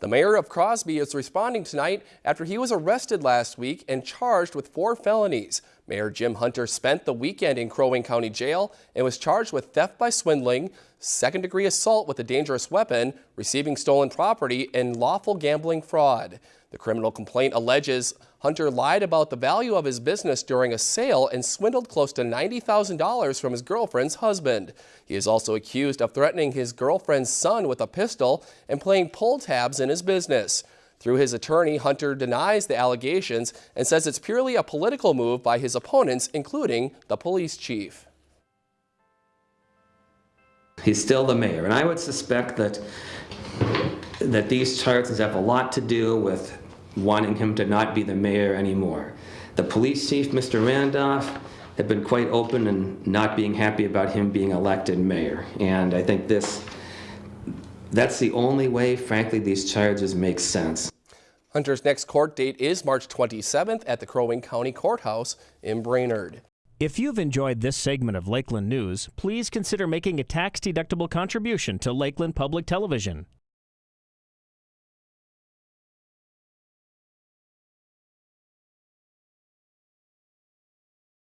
The mayor of Crosby is responding tonight after he was arrested last week and charged with four felonies. Mayor Jim Hunter spent the weekend in Crow Wing County Jail and was charged with theft by swindling, second degree assault with a dangerous weapon, receiving stolen property, and lawful gambling fraud. The criminal complaint alleges Hunter lied about the value of his business during a sale and swindled close to $90,000 from his girlfriend's husband. He is also accused of threatening his girlfriend's son with a pistol and playing pull tabs in his business. Through his attorney, Hunter denies the allegations and says it's purely a political move by his opponents, including the police chief. He's still the mayor, and I would suspect that that these charges have a lot to do with wanting him to not be the mayor anymore. The police chief, Mr. Randolph, have been quite open and not being happy about him being elected mayor. And I think this, that's the only way, frankly, these charges make sense. Hunter's next court date is March 27th at the Crow Wing County Courthouse in Brainerd. If you've enjoyed this segment of Lakeland News, please consider making a tax-deductible contribution to Lakeland Public Television.